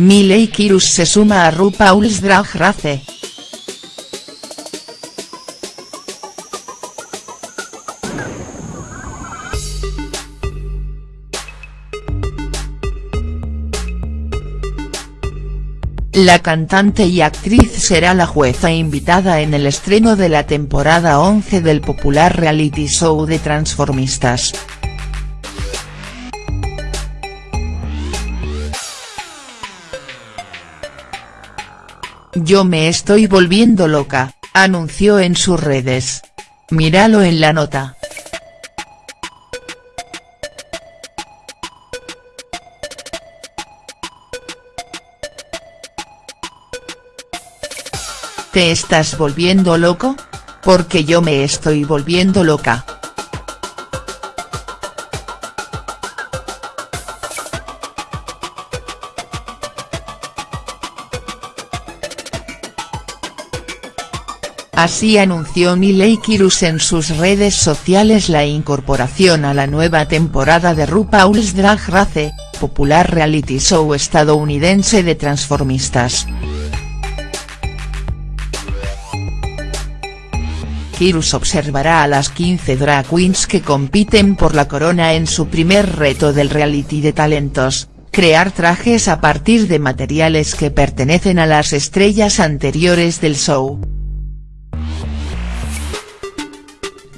Miley Cyrus se suma a RuPaul's Drag Race. La cantante y actriz será la jueza invitada en el estreno de la temporada 11 del popular reality show de Transformistas. Yo me estoy volviendo loca, anunció en sus redes. Míralo en la nota. ¿Te estás volviendo loco? Porque yo me estoy volviendo loca. Así anunció Miley Cyrus en sus redes sociales la incorporación a la nueva temporada de RuPaul's Drag Race, popular reality show estadounidense de transformistas. Cyrus observará a las 15 drag queens que compiten por la corona en su primer reto del reality de talentos, crear trajes a partir de materiales que pertenecen a las estrellas anteriores del show.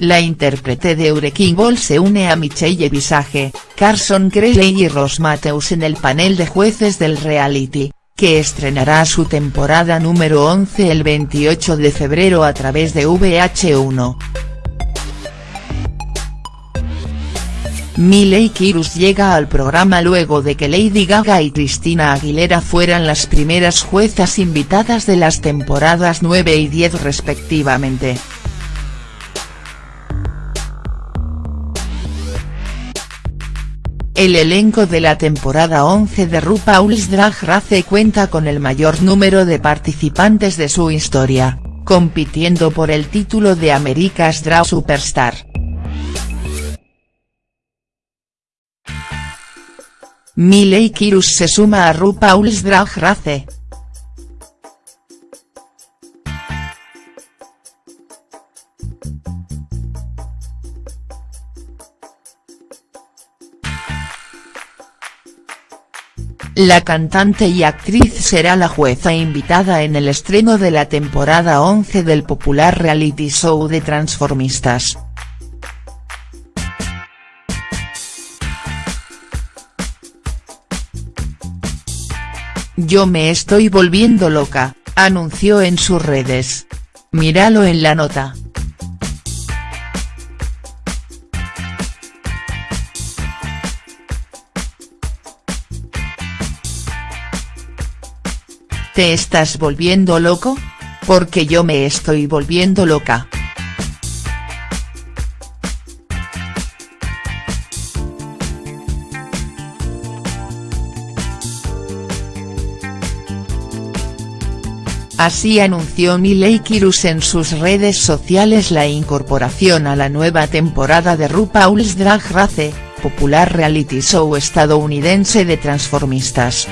La intérprete de Wrecking Ball se une a Michelle Visage, Carson Cressley y Ross Matthews en el panel de jueces del reality, que estrenará su temporada número 11 el 28 de febrero a través de VH1. Miley Cyrus llega al programa luego de que Lady Gaga y Christina Aguilera fueran las primeras juezas invitadas de las temporadas 9 y 10 respectivamente. El elenco de la temporada 11 de RuPaul's Drag Race cuenta con el mayor número de participantes de su historia, compitiendo por el título de America's Drag Superstar. Miley Cyrus se suma a RuPaul's Drag Race. La cantante y actriz será la jueza invitada en el estreno de la temporada 11 del popular reality show de Transformistas. Yo me estoy volviendo loca, anunció en sus redes. Míralo en la nota. ¿Te estás volviendo loco? Porque yo me estoy volviendo loca. Así anunció Miley Cyrus en sus redes sociales la incorporación a la nueva temporada de RuPaul's Drag Race, popular reality show estadounidense de transformistas.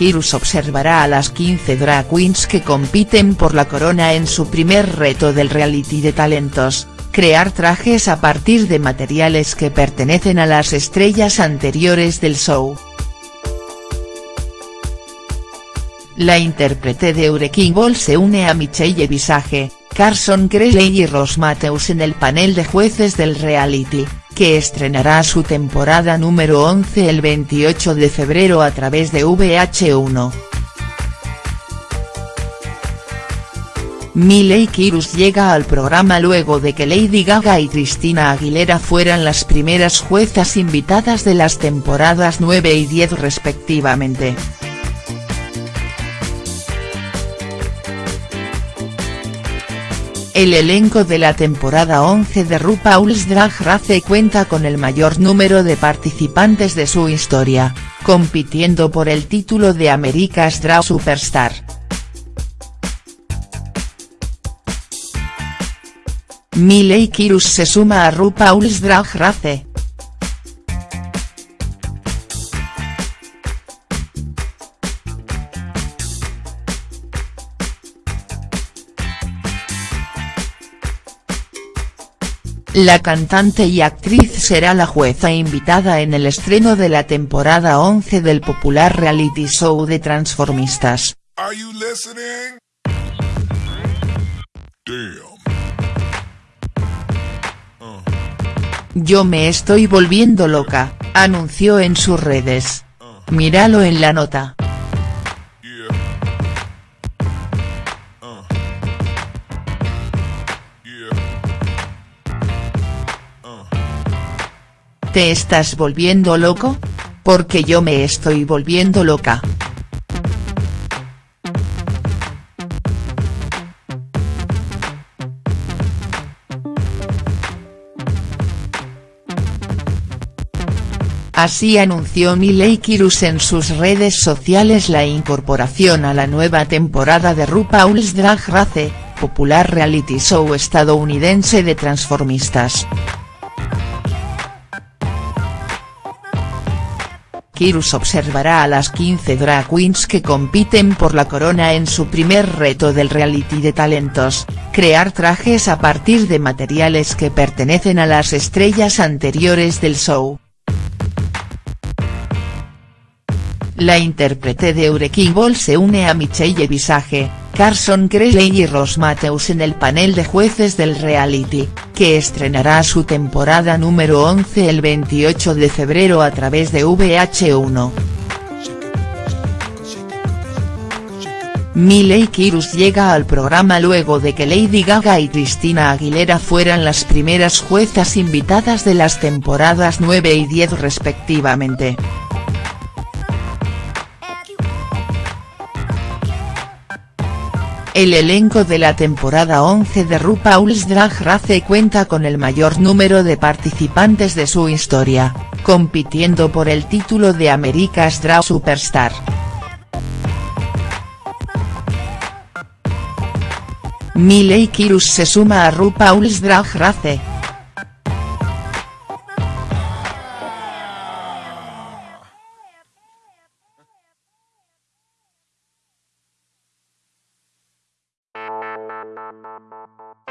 Cyrus observará a las 15 drag queens que compiten por la corona en su primer reto del reality de talentos, crear trajes a partir de materiales que pertenecen a las estrellas anteriores del show. La intérprete de Wrecking Ball se une a Michelle Visage, Carson Cressley y Ross Matthews en el panel de jueces del reality, que estrenará su temporada número 11 el 28 de febrero a través de VH1. Miley Cyrus llega al programa luego de que Lady Gaga y Christina Aguilera fueran las primeras juezas invitadas de las temporadas 9 y 10 respectivamente. El elenco de la temporada 11 de RuPaul's Drag Race cuenta con el mayor número de participantes de su historia, compitiendo por el título de America's Drag Superstar. Miley Cyrus se suma a RuPaul's Drag Race. La cantante y actriz será la jueza invitada en el estreno de la temporada 11 del popular reality show de Transformistas. Yo me estoy volviendo loca, anunció en sus redes. Míralo en la nota. ¿Te estás volviendo loco? Porque yo me estoy volviendo loca. Así anunció Miley Kirus en sus redes sociales la incorporación a la nueva temporada de RuPaul's Drag Race, popular reality show estadounidense de transformistas. Kirus observará a las 15 drag queens que compiten por la corona en su primer reto del reality de talentos, crear trajes a partir de materiales que pertenecen a las estrellas anteriores del show. La intérprete de Ball se une a Michelle Visage, Carson Kressley y Ross Matthews en el panel de jueces del reality, que estrenará su temporada número 11 el 28 de febrero a través de VH1. Miley Kirus llega al programa luego de que Lady Gaga y Christina Aguilera fueran las primeras juezas invitadas de las temporadas 9 y 10 respectivamente. El elenco de la temporada 11 de RuPaul's Drag Race cuenta con el mayor número de participantes de su historia, compitiendo por el título de America's Drag Superstar. Miley Kirus se suma a RuPaul's Drag Race,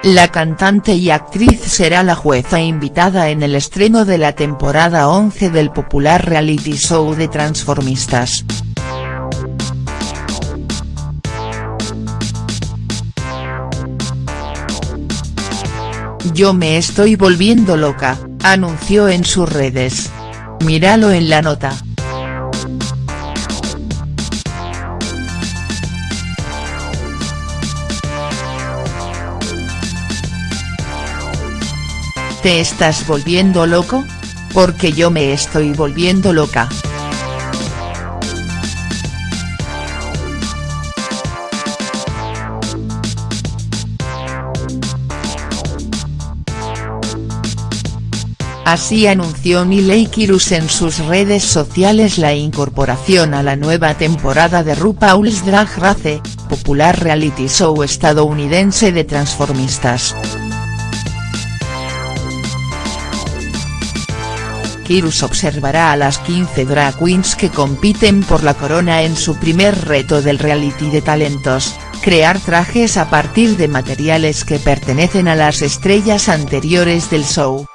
La cantante y actriz será la jueza invitada en el estreno de la temporada 11 del popular reality show de Transformistas. Yo me estoy volviendo loca, anunció en sus redes. Míralo en la nota. ¿Te estás volviendo loco? Porque yo me estoy volviendo loca. Así anunció Miley Kirus en sus redes sociales la incorporación a la nueva temporada de RuPaul's Drag Race, popular reality show estadounidense de transformistas. Kirus observará a las 15 drag queens que compiten por la corona en su primer reto del reality de talentos, crear trajes a partir de materiales que pertenecen a las estrellas anteriores del show.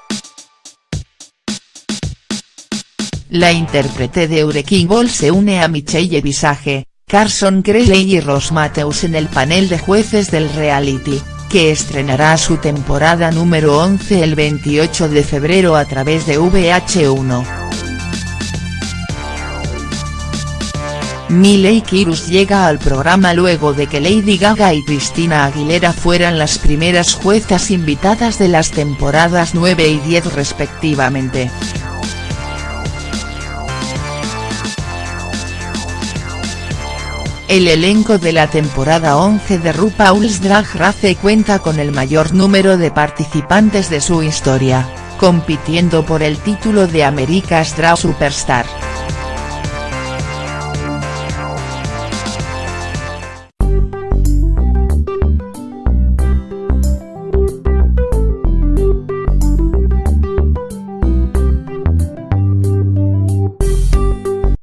La intérprete de Wrecking Ball se une a Michelle Visage, Carson Kressley y Ross Matthews en el panel de jueces del reality que estrenará su temporada número 11 el 28 de febrero a través de VH1. Miley Kirus llega al programa luego de que Lady Gaga y Christina Aguilera fueran las primeras juezas invitadas de las temporadas 9 y 10 respectivamente. El elenco de la temporada 11 de RuPaul's Drag Race cuenta con el mayor número de participantes de su historia, compitiendo por el título de America's Drag Superstar.